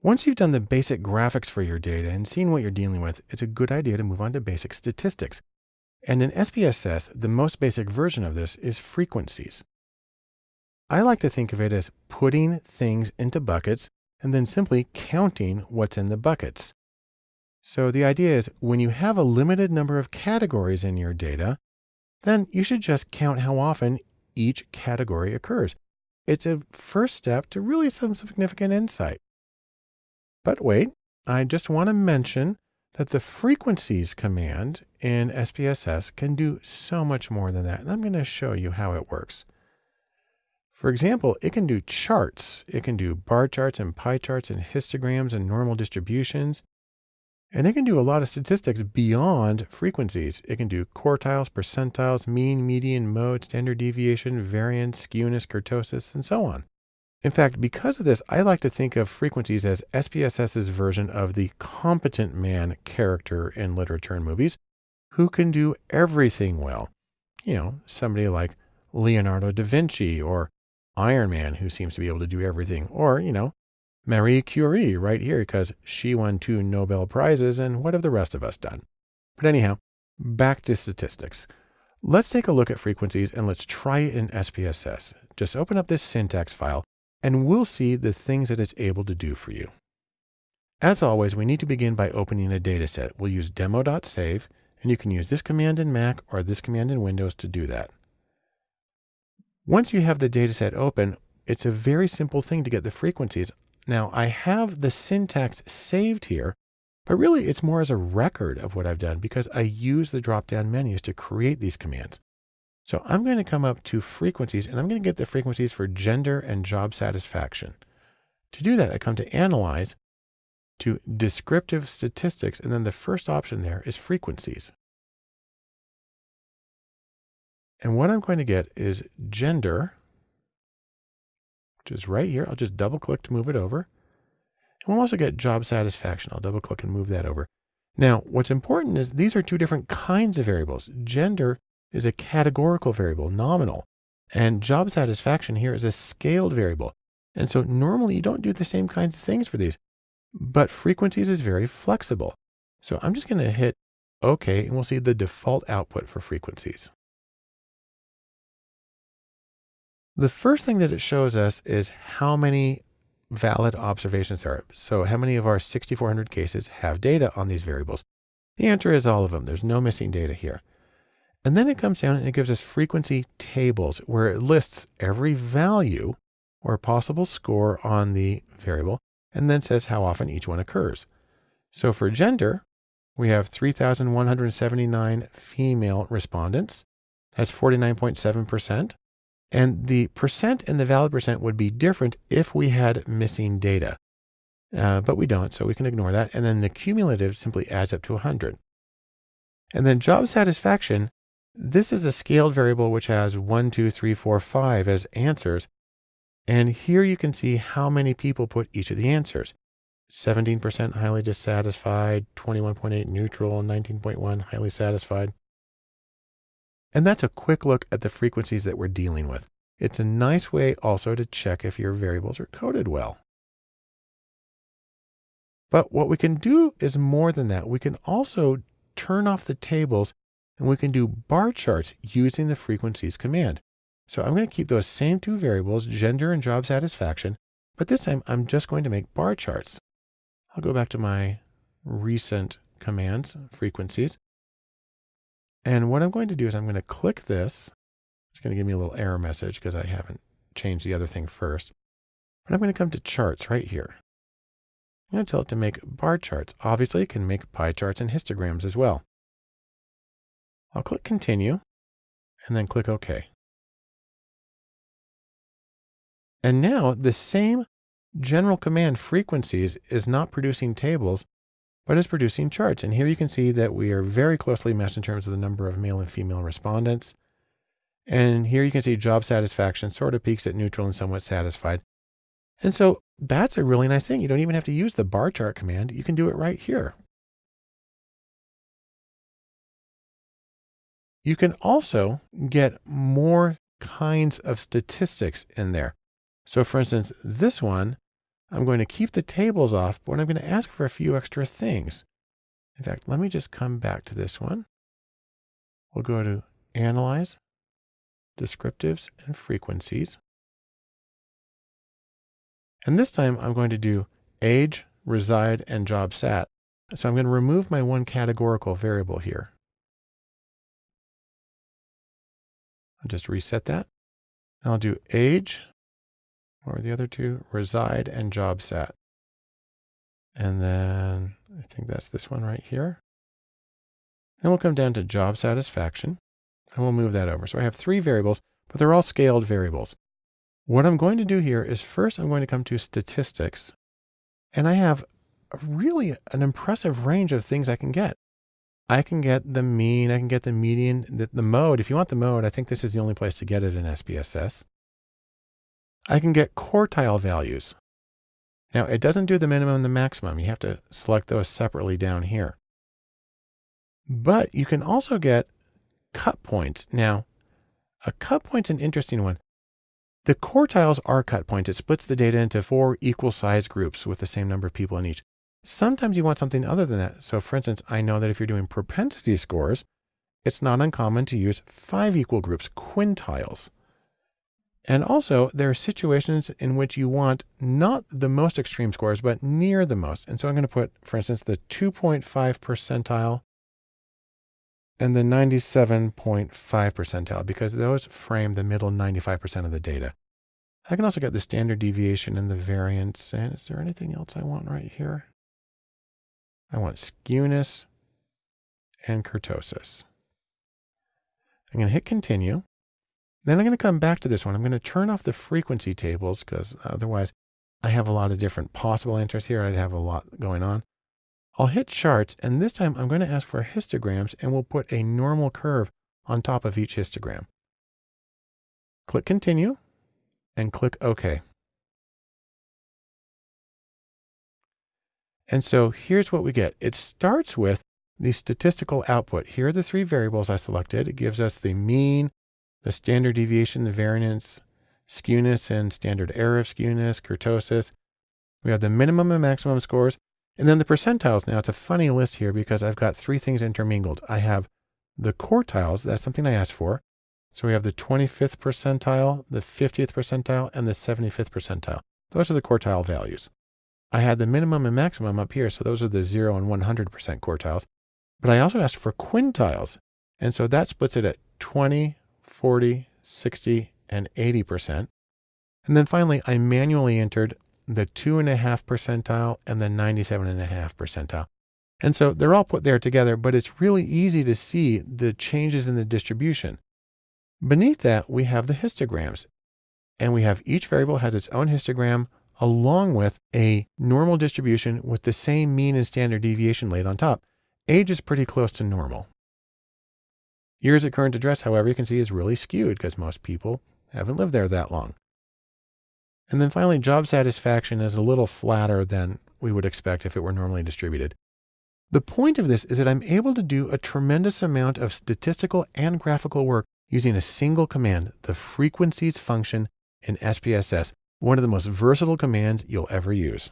Once you've done the basic graphics for your data and seen what you're dealing with, it's a good idea to move on to basic statistics. And in SPSS, the most basic version of this is frequencies. I like to think of it as putting things into buckets and then simply counting what's in the buckets. So the idea is when you have a limited number of categories in your data, then you should just count how often each category occurs. It's a first step to really some significant insight. But wait, I just want to mention that the frequencies command in SPSS can do so much more than that. And I'm going to show you how it works. For example, it can do charts. It can do bar charts and pie charts and histograms and normal distributions. And it can do a lot of statistics beyond frequencies. It can do quartiles, percentiles, mean, median, mode, standard deviation, variance, skewness, kurtosis, and so on. In fact, because of this, I like to think of frequencies as SPSS's version of the competent man character in literature and movies who can do everything well. You know, somebody like Leonardo da Vinci or Iron Man who seems to be able to do everything. Or, you know, Marie Curie right here because she won two Nobel Prizes and what have the rest of us done? But anyhow, back to statistics. Let's take a look at frequencies and let's try it in SPSS. Just open up this syntax file and we'll see the things that it's able to do for you. As always, we need to begin by opening a data set. We'll use demo.save and you can use this command in Mac or this command in Windows to do that. Once you have the data set open, it's a very simple thing to get the frequencies now I have the syntax saved here, but really it's more as a record of what I've done because I use the drop-down menus to create these commands. So I'm going to come up to frequencies and I'm going to get the frequencies for gender and job satisfaction. To do that, I come to analyze to descriptive statistics. And then the first option there is frequencies. And what I'm going to get is gender which is right here. I'll just double click to move it over. And we'll also get job satisfaction. I'll double click and move that over. Now, what's important is these are two different kinds of variables. Gender is a categorical variable, nominal, and job satisfaction here is a scaled variable. And so normally you don't do the same kinds of things for these, but frequencies is very flexible. So I'm just going to hit OK, and we'll see the default output for frequencies. The first thing that it shows us is how many valid observations there are. So how many of our 6,400 cases have data on these variables? The answer is all of them. There's no missing data here. And then it comes down and it gives us frequency tables where it lists every value or possible score on the variable and then says how often each one occurs. So for gender, we have 3,179 female respondents. That's 49.7%. And the percent and the valid percent would be different if we had missing data. Uh, but we don't, so we can ignore that. And then the cumulative simply adds up to 100. And then job satisfaction, this is a scaled variable which has 1, 2, 3, 4, 5 as answers. And here you can see how many people put each of the answers. 17% highly dissatisfied, 21.8 neutral, 19.1 highly satisfied. And that's a quick look at the frequencies that we're dealing with. It's a nice way also to check if your variables are coded well. But what we can do is more than that. We can also turn off the tables and we can do bar charts using the frequencies command. So I'm going to keep those same two variables, gender and job satisfaction, but this time I'm just going to make bar charts. I'll go back to my recent commands, frequencies, and what I'm going to do is I'm going to click this. It's going to give me a little error message because I haven't changed the other thing first. But I'm going to come to charts right here. I'm going to tell it to make bar charts. Obviously, it can make pie charts and histograms as well. I'll click continue and then click OK. And now the same general command frequencies is not producing tables, but is producing charts. And here you can see that we are very closely matched in terms of the number of male and female respondents. And here you can see job satisfaction sort of peaks at neutral and somewhat satisfied. And so that's a really nice thing. You don't even have to use the bar chart command. You can do it right here. You can also get more kinds of statistics in there. So for instance, this one I'm going to keep the tables off, but I'm going to ask for a few extra things. In fact, let me just come back to this one. We'll go to Analyze, Descriptives, and Frequencies. And this time I'm going to do age, reside, and job sat. So I'm going to remove my one categorical variable here. I'll just reset that. I'll do age, were the other two? Reside and job sat. And then I think that's this one right here. Then we'll come down to job satisfaction and we'll move that over. So I have three variables, but they're all scaled variables. What I'm going to do here is first I'm going to come to statistics and I have really an impressive range of things I can get. I can get the mean, I can get the median, the, the mode. If you want the mode, I think this is the only place to get it in SPSS. I can get quartile values. Now it doesn't do the minimum and the maximum. You have to select those separately down here. But you can also get cut points. Now, a cut point's an interesting one. The quartiles are cut points. It splits the data into four equal size groups with the same number of people in each. Sometimes you want something other than that. So for instance, I know that if you're doing propensity scores, it's not uncommon to use five equal groups, quintiles. And also there are situations in which you want not the most extreme scores, but near the most. And so I'm going to put, for instance, the 2.5 percentile and the 97.5 percentile because those frame the middle 95% of the data. I can also get the standard deviation and the variance. And is there anything else I want right here? I want skewness and kurtosis. I'm going to hit continue. Then I'm going to come back to this one. I'm going to turn off the frequency tables because otherwise I have a lot of different possible answers here. I'd have a lot going on. I'll hit charts and this time I'm going to ask for histograms and we'll put a normal curve on top of each histogram. Click continue and click OK. And so here's what we get. It starts with the statistical output. Here are the three variables I selected. It gives us the mean, the standard deviation, the variance, skewness and standard error of skewness, kurtosis. We have the minimum and maximum scores, and then the percentiles. Now it's a funny list here because I've got three things intermingled. I have the quartiles, that's something I asked for. So we have the 25th percentile, the 50th percentile, and the 75th percentile. Those are the quartile values. I had the minimum and maximum up here, so those are the 0 and 100% quartiles. But I also asked for quintiles, and so that splits it at 20, 40, 60, and 80%. And then finally, I manually entered the 2.5 percentile and the 97.5 percentile. And so they're all put there together, but it's really easy to see the changes in the distribution. Beneath that, we have the histograms. And we have each variable has its own histogram along with a normal distribution with the same mean and standard deviation laid on top. Age is pretty close to normal. Years at current address, however, you can see is really skewed because most people haven't lived there that long. And then finally, job satisfaction is a little flatter than we would expect if it were normally distributed. The point of this is that I'm able to do a tremendous amount of statistical and graphical work using a single command, the frequencies function in SPSS, one of the most versatile commands you'll ever use.